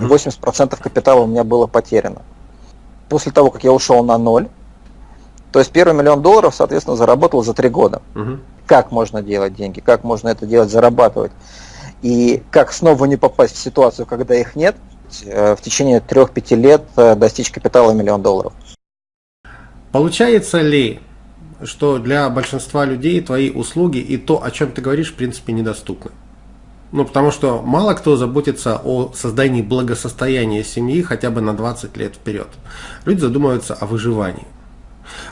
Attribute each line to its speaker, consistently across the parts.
Speaker 1: угу. 80% капитала у меня было потеряно. После того, как я ушел на ноль, то есть первый миллион долларов, соответственно, заработал за три года. Угу. Как можно делать деньги, как можно это делать, зарабатывать. И как снова не попасть в ситуацию, когда их нет, э, в течение 3-5 лет э, достичь капитала миллион долларов.
Speaker 2: Получается ли, что для большинства людей твои услуги и то, о чем ты говоришь, в принципе, недоступны? Ну, потому что мало кто заботится о создании благосостояния семьи хотя бы на 20 лет вперед. Люди задумываются о выживании.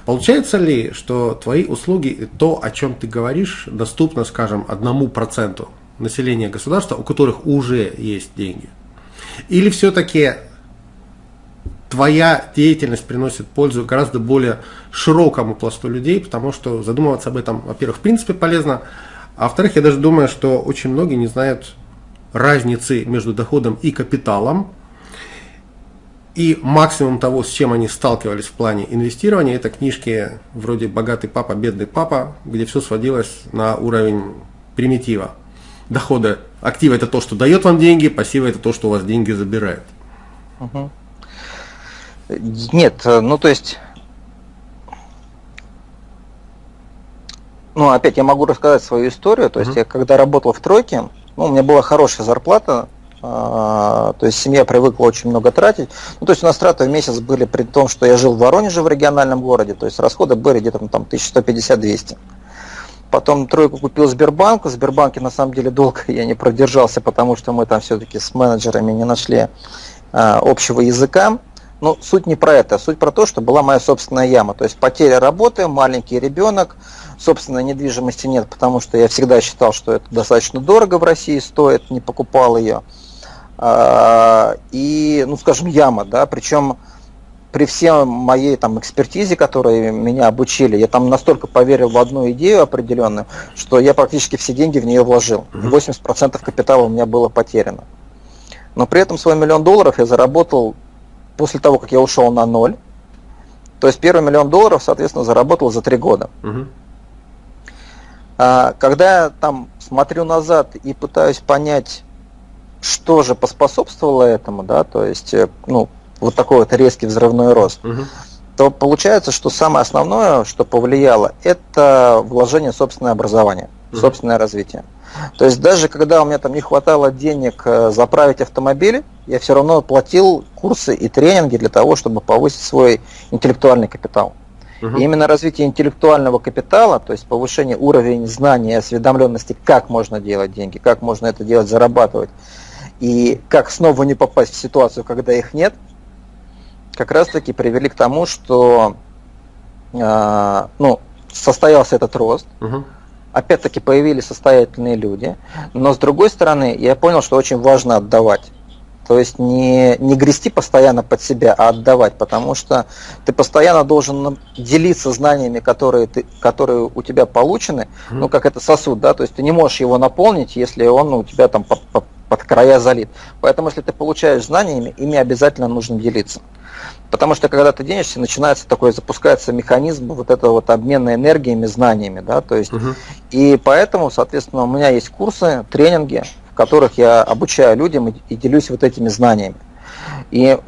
Speaker 2: Получается ли, что твои услуги то, о чем ты говоришь, доступно, скажем, одному проценту населения государства, у которых уже есть деньги? Или все-таки твоя деятельность приносит пользу гораздо более широкому пласту людей, потому что задумываться об этом, во-первых, в принципе полезно, а во-вторых, я даже думаю, что очень многие не знают разницы между доходом и капиталом, и максимум того, с чем они сталкивались в плане инвестирования, это книжки вроде «Богатый папа, бедный папа», где все сводилось на уровень примитива. Дохода. Активы – это то, что дает вам деньги, пассивы – это то, что у вас деньги забирает.
Speaker 1: Угу. Нет, ну то есть, ну опять я могу рассказать свою историю. То есть угу. я когда работал в тройке, ну, у меня была хорошая зарплата, а, то есть семья привыкла очень много тратить. Ну, то есть у нас траты в месяц были при том, что я жил в Воронеже в региональном городе, то есть расходы были где-то там 1150-200. Потом тройку купил Сбербанк. В Сбербанке на самом деле долго я не продержался, потому что мы там все-таки с менеджерами не нашли а, общего языка. Но суть не про это, а суть про то, что была моя собственная яма. То есть потеря работы, маленький ребенок, собственной недвижимости нет, потому что я всегда считал, что это достаточно дорого в России стоит, не покупал ее. А, и, ну, скажем, яма, да, причем при всей моей там экспертизе, которой меня обучили, я там настолько поверил в одну идею определенную, что я практически все деньги в нее вложил. 80% капитала у меня было потеряно. Но при этом свой миллион долларов я заработал после того, как я ушел на ноль. То есть первый миллион долларов, соответственно, заработал за три года. Угу. А, когда я там смотрю назад и пытаюсь понять, что же поспособствовало этому, да, то есть, э, ну, вот такой вот резкий взрывной рост, угу. то получается, что самое основное, что повлияло, это вложение в собственное образование, угу. собственное развитие. То есть даже когда у меня там не хватало денег э, заправить автомобиль, я все равно платил курсы и тренинги для того, чтобы повысить свой интеллектуальный капитал. Угу. И именно развитие интеллектуального капитала, то есть повышение уровня знаний и осведомленности, как можно делать деньги, как можно это делать, зарабатывать, и как снова не попасть в ситуацию, когда их нет, как раз таки привели к тому, что э, ну, состоялся этот рост. Угу. Опять-таки появились состоятельные люди. Но с другой стороны, я понял, что очень важно отдавать. То есть не, не грести постоянно под себя, а отдавать, потому что ты постоянно должен делиться знаниями, которые, ты, которые у тебя получены, mm-hmm. ну как это сосуд, да, то есть ты не можешь его наполнить, если он у тебя там под, под, под края залит. Поэтому если ты получаешь знаниями, ими обязательно нужно делиться. Потому что когда ты денешься, начинается такой, запускается механизм вот этого вот обмена энергиями, знаниями, да, то есть, угу. и поэтому, соответственно, у меня есть курсы, тренинги, которых я обучаю людям и, и делюсь вот этими знаниями. И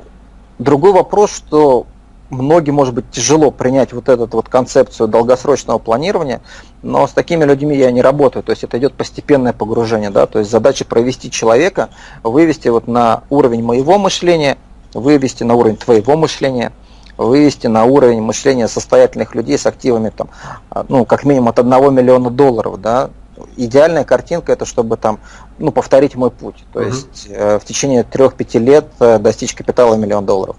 Speaker 1: другой вопрос, что многим, может быть, тяжело принять вот эту вот концепцию долгосрочного планирования, но с такими людьми я не работаю, то есть это идет постепенное погружение, да, то есть задача провести человека, вывести вот на уровень моего мышления, вывести на уровень твоего мышления, вывести на уровень мышления состоятельных людей с активами там, ну, как минимум от 1 миллиона долларов, да, идеальная картинка это чтобы там ну повторить мой путь то угу. есть э, в течение трех-пяти лет э, достичь капитала миллион долларов